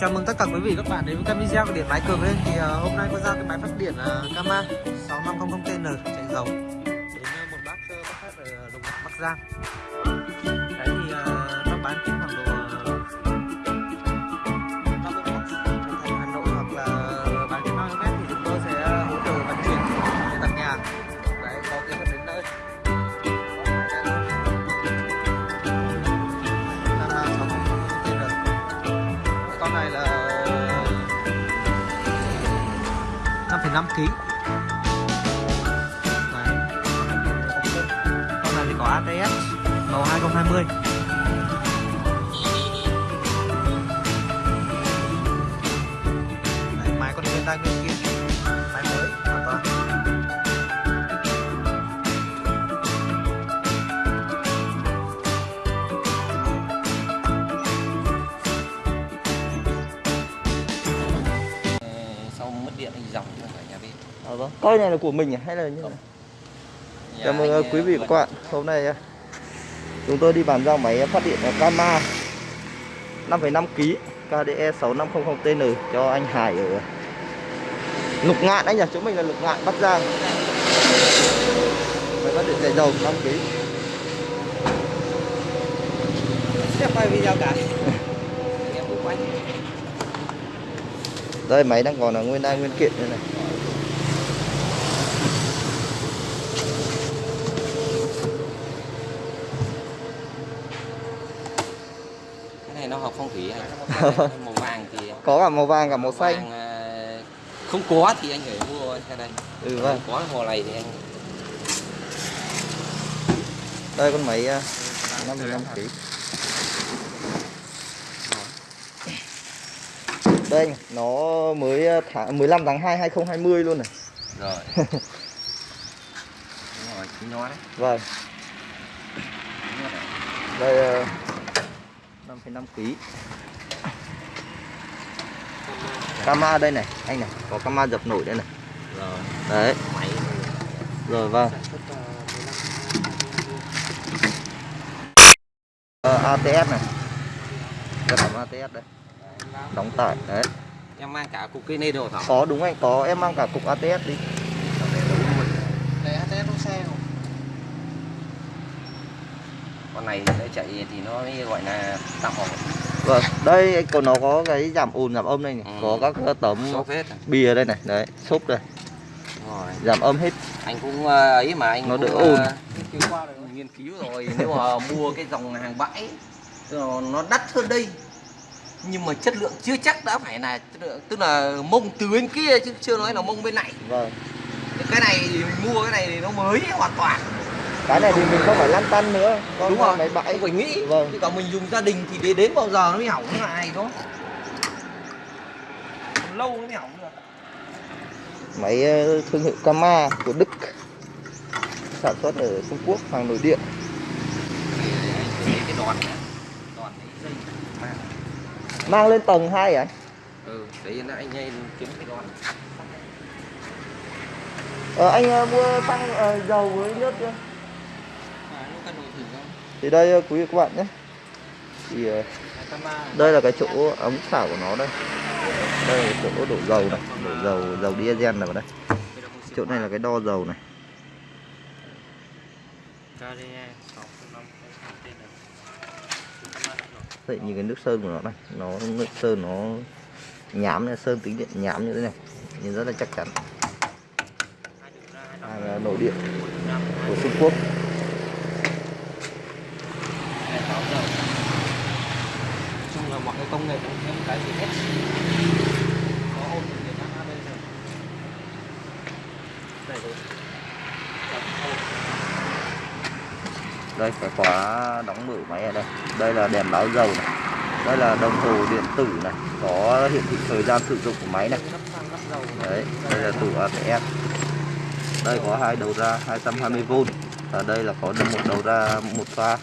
Chào mừng tất cả quý vị các bạn đến với kênh video của điện máy cường lên. Thì uh, hôm nay có ra cái máy phát điện uh, Kama 6500TN chạy dầu. Đến uh, một bác uh, bác khách ở Đồng Bắc Giang. Đấy thì uh, các bán chính khoảng độ 5 kg. Đấy. Con này thì có ATS màu 2020. Đấy, máy con nguyên tay nguyên Coi này là của mình à? hay là như nào? Nhà Chào mừng quý ờ, vị và vườn- các bạn. Hôm nay uh, chúng tôi đi bàn giao máy phát điện Kama 5,5 kg KDE 6500TN cho anh Hải ở Lục Ngạn anh nhỉ? Chỗ mình là Lục Ngạn Bắc Giang. Máy phát điện chạy dầu 5 kg. Sẽ quay video cả. Đây máy đang còn là nguyên đai nguyên kiện đây này. cái này nó hợp phong thủy anh màu vàng thì Có cả màu vàng cả màu xanh. vàng, ờ, không có thì anh phải mua cái đây Ừ vâng. có màu này thì anh Đây con máy uh, 55 kg. Đây anh, nó mới uh, tháng 15 tháng 2 2020 luôn này. rồi đúng rồi chính nó đấy Vâng. Đây 5,5 kg. Kama đây này, anh này, có Kama dập nổi đây này. rồi Đấy, rồi vâng. Ờ, ATS này. Cái phẩm ATS đây. Đóng tải đấy. em mang cả cục cây nê đồ thảo Có đúng anh, có em mang cả cục ATS đi. Để ATS xe không? Con này nó chạy thì nó mới gọi là tạm ổn. Vâng, đây còn nó có cái giảm ồn giảm âm đây này, Ừ. có các cái tấm hết bìa đây này, đấy, xốp đây, rồi. Giảm âm hết. anh cũng ờ, ấy mà anh Nó đỡ ồn. ờ, nghiên cứu qua rồi. Nghiên cứu rồi nếu mà mua cái dòng hàng bãi nó đắt hơn đây. Nhưng mà chất lượng chưa chắc đã phải là tức là mông từ bên kia chứ chưa nói là mông bên này. Vâng. cái này mua cái này thì nó mới hoàn toàn Cái này thì mình không phải lăn tăn nữa, con đúng rồi máy bãi. không phải nghĩ Vâng. chứ còn mình dùng gia đình thì đến đến bao giờ nó mới hỏng lại Còn lâu nó mới hỏng được Máy ờ, thương hiệu Kama của Đức sản xuất ở Trung Quốc, hàng nội địa. Cái đòn này đòn mang Mang lên tầng 2 à? anh? ừ đấy là anh ấy kiếm cái đòn Ờ, anh ờ, mua xăng ờ, dầu với nước chưa? À, nó cần đổi thử không? Thì đây ờ, quý vị các bạn nhé. Thì ờ, đây là cái chỗ ống xả của nó đây. Đây là chỗ đổ dầu này, đổ dầu dầu diesel này vào đây. Chỗ này là cái đo dầu này. Vậy như cái nước sơn của nó này, nó nước sơn nó nhám này, sơn tính điện nhám như thế này, nhìn rất là chắc chắn. Hàng ờ, nội địa của Trung Quốc. chung là mọi cái công nghệ cũng thêm cái gì hết. Có định Việt Nam bây giờ. Đây rồi. Đây cái khóa đóng mở máy ở đây. Đây là đèn báo dầu này. Đây là đồng hồ điện tử này. Có hiển thị thời gian sử dụng của máy này. Đấy đây là tủ ATM đây có hai đầu ra 220V và đây là có một đầu ra một pha.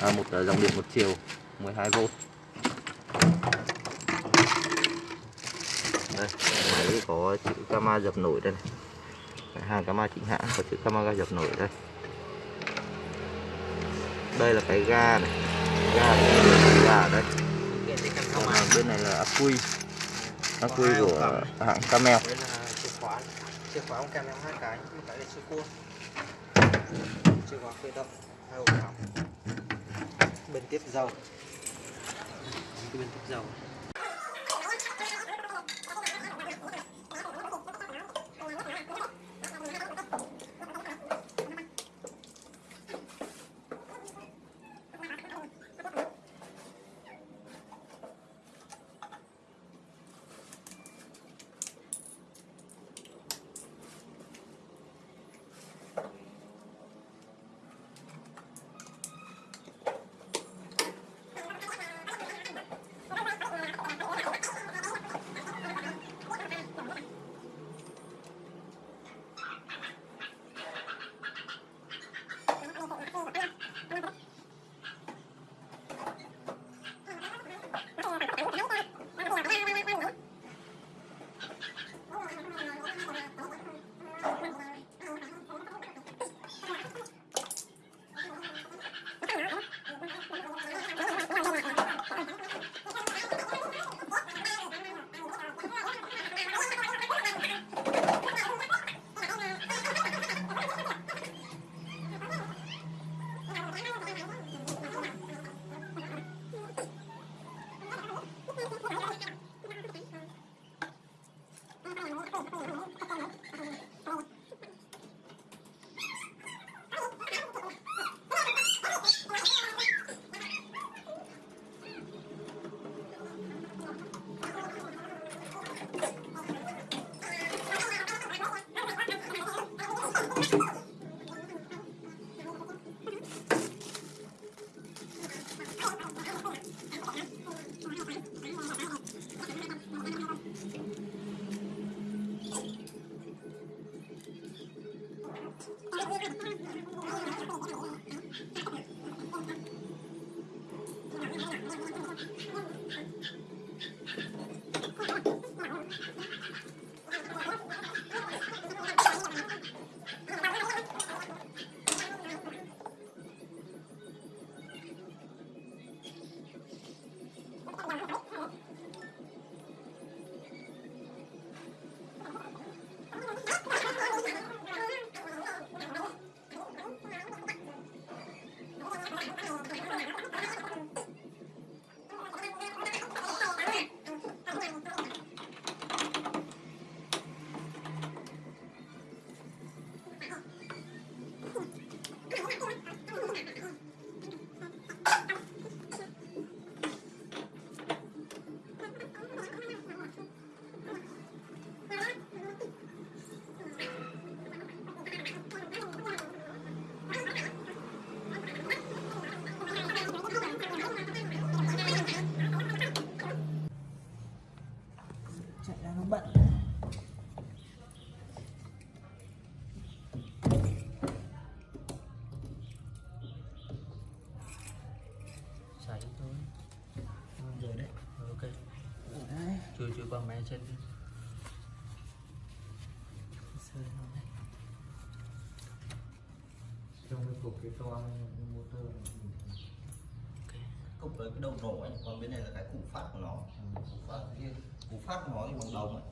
À, một ờ, dòng điện một chiều 12V đây máy có chữ Kama dập nổi đây này. Hàng Kama chính hãng có chữ Kama ga dập nổi đây. Đây là cái ga này. Ga ga đây. Còn bên này là ắc quy ắc quy của hãng Camel. Là chìa khóa. Chìa khóa ông hai cái Một cái để chìa cua. Chìa khóa khởi động Hai ổ cắm. Bên tiếp dầu. Bên tiếp dầu Thank you. Này. trong cái cục cái toa motor ok. Cục với cái đầu nổ anh còn bên này là cái củ phát của nó. Củ phát riêng. Củ phát của nó thì bằng đồng ấy.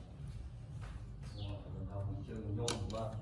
Đầu mình chơi nhôm qua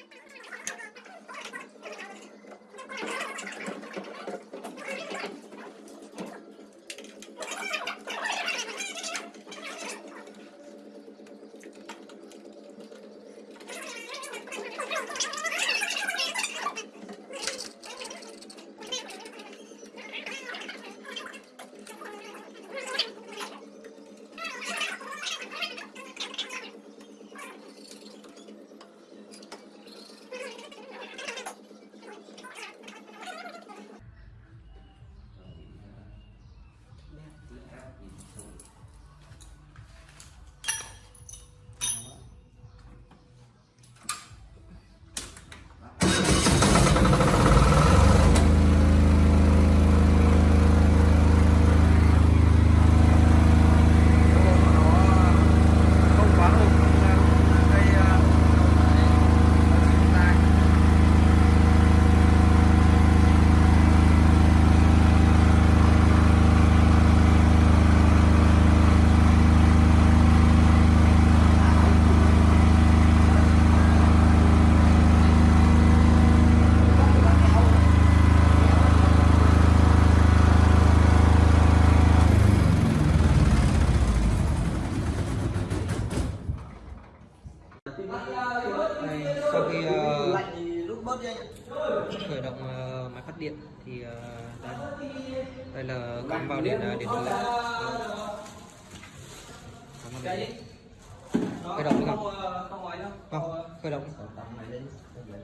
Yeah. Cắm vào điện ờ, điện lưới điện khởi động được không không khởi động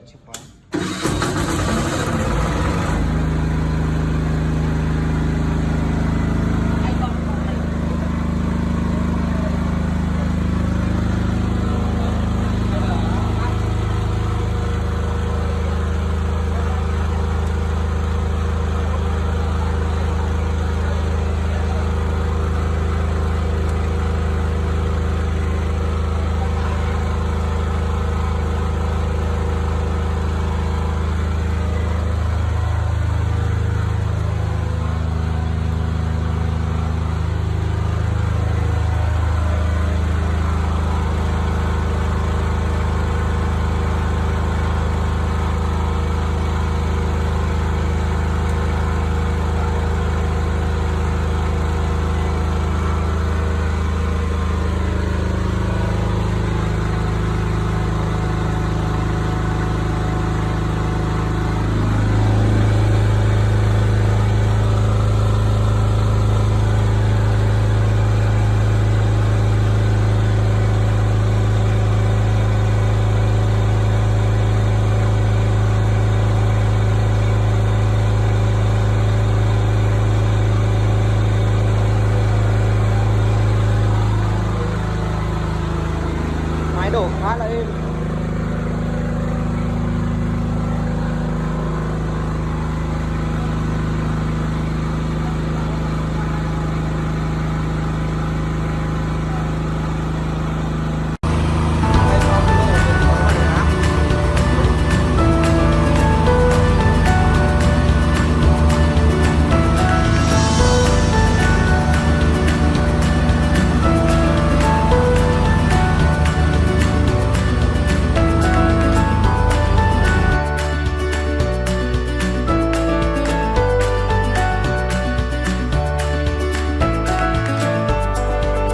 chìa khóa